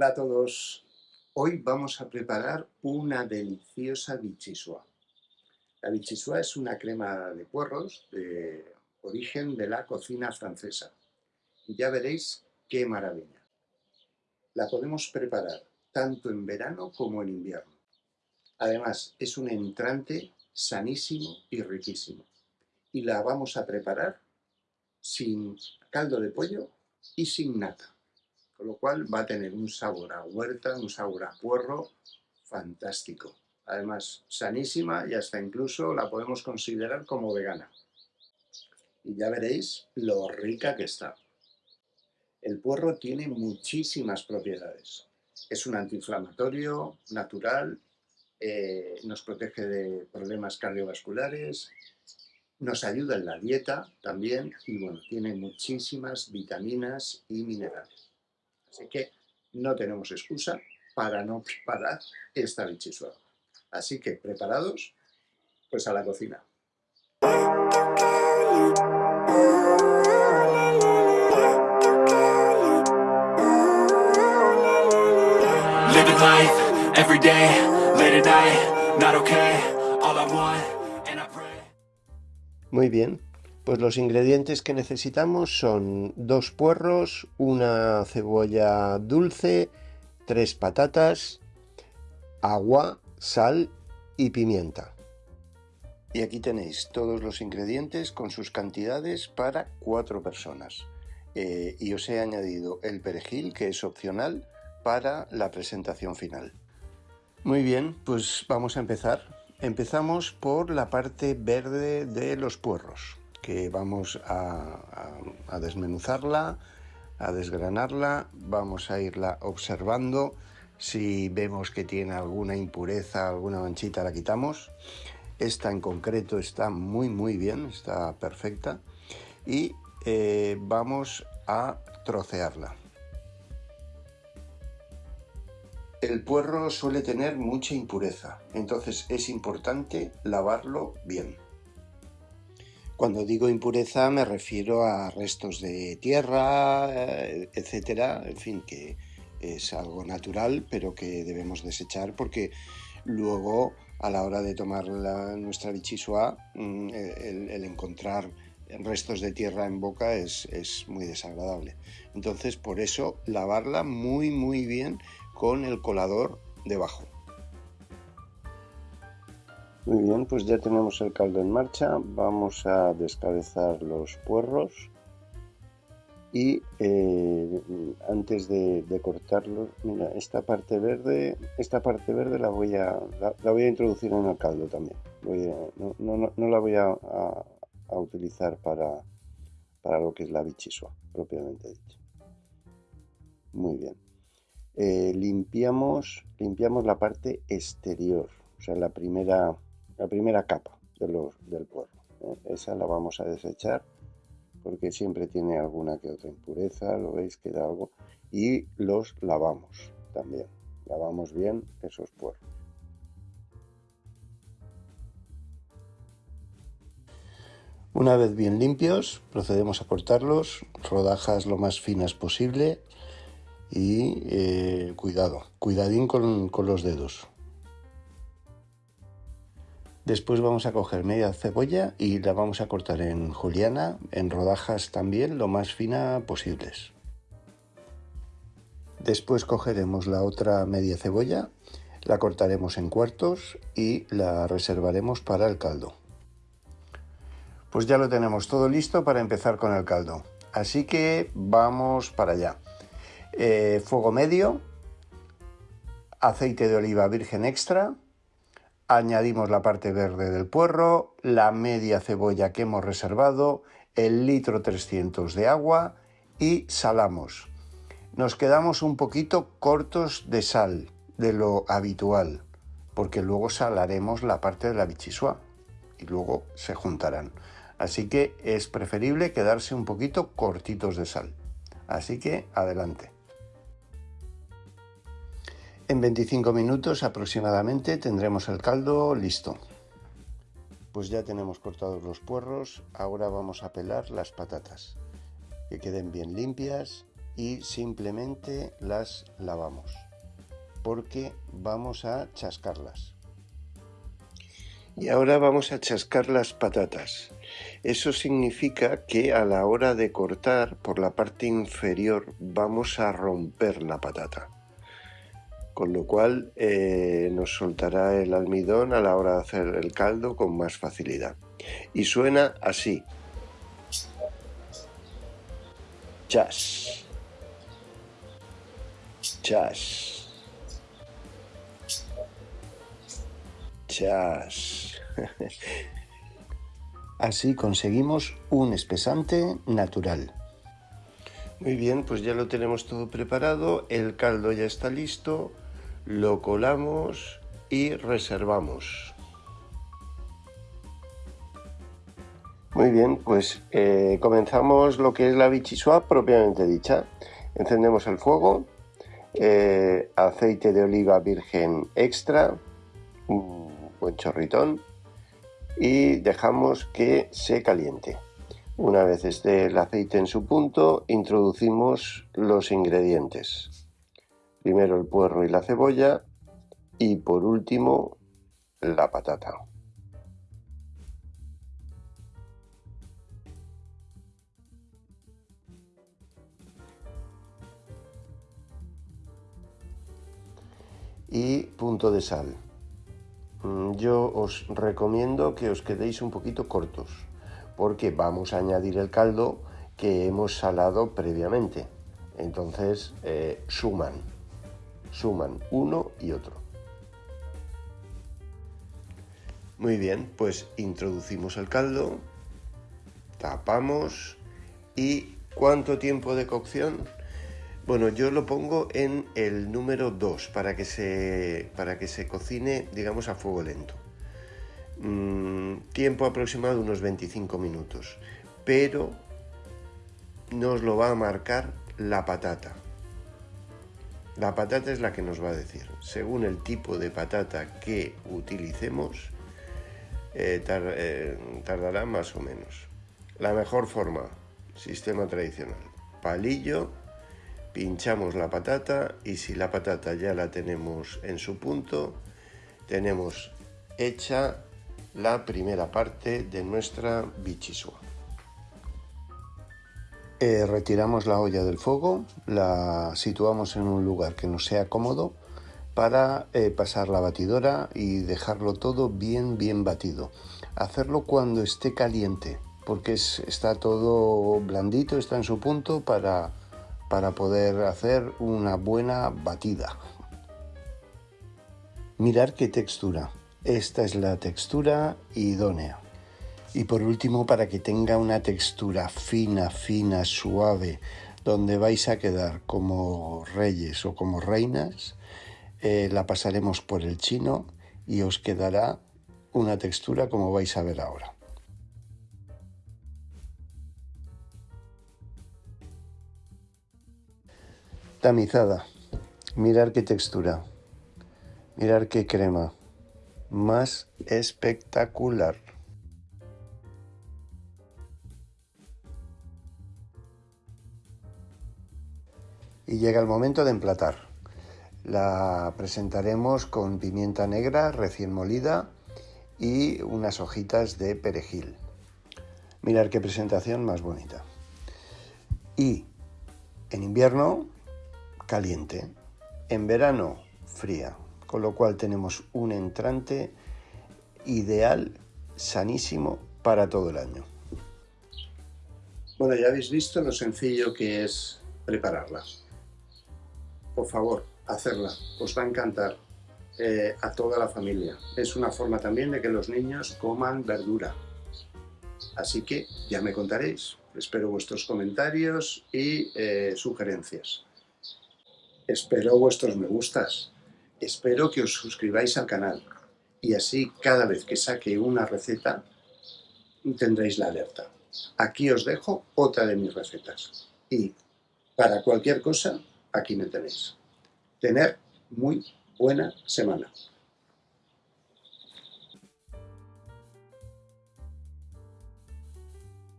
Hola a todos. Hoy vamos a preparar una deliciosa bichisua. La bichisua es una crema de puerros de origen de la cocina francesa. Ya veréis qué maravilla. La podemos preparar tanto en verano como en invierno. Además, es un entrante sanísimo y riquísimo. Y la vamos a preparar sin caldo de pollo y sin nata. Con lo cual va a tener un sabor a huerta, un sabor a puerro fantástico. Además, sanísima y hasta incluso la podemos considerar como vegana. Y ya veréis lo rica que está. El puerro tiene muchísimas propiedades. Es un antiinflamatorio natural, eh, nos protege de problemas cardiovasculares, nos ayuda en la dieta también y bueno, tiene muchísimas vitaminas y minerales. Así que no tenemos excusa para no preparar esta bichisua. Así que, ¿preparados? Pues a la cocina. muy bien, pues los ingredientes que necesitamos son dos puerros, una cebolla dulce, tres patatas, agua, sal y pimienta. Y aquí tenéis todos los ingredientes con sus cantidades para cuatro personas. Eh, y os he añadido el perejil, que es opcional, para la presentación final. Muy bien, pues vamos a empezar. Empezamos por la parte verde de los puerros, que vamos a, desmenuzarla, a desgranarla, vamos a irla observando. Si vemos que tiene alguna impureza, alguna manchita, la quitamos. Esta en concreto está muy muy bien, está perfecta. Y eh, vamos a trocearla. El puerro suele tener mucha impureza, entonces es importante lavarlo bien. Cuando digo impureza me refiero a restos de tierra, eh, etcétera, en fin, que es algo natural, pero que debemos desechar porque luego a la hora de tomar nuestra bichisua, mm, el, encontrar restos de tierra en boca es, es muy desagradable. Entonces, por eso, lavarla muy, muy bien con el colador debajo. Muy bien, pues ya tenemos el caldo en marcha. Vamos a descabezar los puerros. Y eh, antes de, cortarlos, mira, esta parte verde, esta parte verde la voy a, la, voy a introducir en el caldo también. no, la voy a, utilizar para, para lo que es la bichisua, propiamente dicho. Muy bien. Eh, limpiamos, limpiamos la parte exterior, o sea, la primera, la primera capa del puerro. ¿eh? Esa la vamos a desechar porque siempre tiene alguna que otra impureza, lo veis, queda algo. Y los lavamos también, lavamos bien esos puerros. Una vez bien limpios, procedemos a cortarlos, rodajas lo más finas posible y eh, cuidado, cuidadín con, los dedos. Después vamos a coger media cebolla y la vamos a cortar en juliana, en rodajas también, lo más fina posibles. Después cogeremos la otra media cebolla, la cortaremos en cuartos y la reservaremos para el caldo. Pues ya lo tenemos todo listo para empezar con el caldo. Así que vamos para allá. Eh, fuego medio, aceite de oliva virgen extra, añadimos la parte verde del puerro, la media cebolla que hemos reservado, el litro 300 de agua y salamos. Nos quedamos un poquito cortos de sal de lo habitual, porque luego salaremos la parte de la bichisua y luego se juntarán. Así que es preferible quedarse un poquito cortitos de sal. Así que adelante. En 25 minutos aproximadamente tendremos el caldo listo. Pues ya tenemos cortados los puerros, ahora vamos a pelar las patatas, que queden bien limpias y simplemente las lavamos porque vamos a chascarlas. Y ahora vamos a chascar las patatas. Eso significa que a la hora de cortar por la parte inferior vamos a romper la patata. Con lo cual eh, nos soltará el almidón a la hora de hacer el caldo con más facilidad. Y suena así. Chas. Chas. Chas. Así conseguimos un espesante natural. Muy bien, pues ya lo tenemos todo preparado, el caldo ya está listo, lo colamos y reservamos. Muy bien, pues eh, comenzamos lo que es la bichisua propiamente dicha. Encendemos el fuego, eh, aceite de oliva virgen extra, un buen chorritón, y dejamos que se caliente. Una vez esté el aceite en su punto, introducimos los ingredientes. Primero el puerro y la cebolla y por último la patata. Y punto de sal. Mm, yo os recomiendo que os quedéis un poquito cortos, porque vamos a añadir el caldo que hemos salado previamente. Entonces eh, suman, suman uno y otro. Muy bien, pues introducimos el caldo, tapamos y ¿cuánto tiempo de cocción? Bueno, yo lo pongo en el número 2 para, que se, para que se cocine, digamos, a fuego lento. Mm, tiempo aproximado de unos 25 minutos, pero nos lo va a marcar la patata. La patata es la que nos va a decir. Según el tipo de patata que utilicemos, eh, eh, tardará más o menos. La mejor forma, sistema tradicional. Palillo pinchamos la patata y si la patata ya la tenemos en su punto, tenemos hecha la primera parte de nuestra bichisua. Eh, retiramos la olla del fuego, la situamos en un lugar que nos sea cómodo para eh, pasar la batidora y dejarlo todo bien bien batido. Hacerlo cuando esté caliente porque está todo blandito, está en su punto para para poder hacer una buena batida. Mirar qué textura. Esta es la textura idónea. Y por último, para que tenga una textura fina, fina, suave, donde vais a quedar como reyes o como reinas, eh, la pasaremos por el chino y os quedará una textura como vais a ver ahora. Tamizada. Mirar qué textura. Mirar qué crema. Más espectacular. Y llega el momento de emplatar. La presentaremos con pimienta negra recién molida y unas hojitas de perejil. Mirar qué presentación más bonita. Y en invierno caliente, en verano fría, con lo cual tenemos un entrante ideal, sanísimo para todo el año. Bueno, ya habéis visto lo sencillo que es prepararla. Por favor, hacerla, os va a encantar eh, a toda la familia. Es una forma también de que los niños coman verdura. Así que ya me contaréis. Espero vuestros comentarios y eh, sugerencias. Espero vuestros me gustas. Espero que os suscribáis al canal. Y así cada vez que saque una receta tendréis la alerta. Aquí os dejo otra de mis recetas. Y para cualquier cosa, aquí me tenéis. Tener muy buena semana.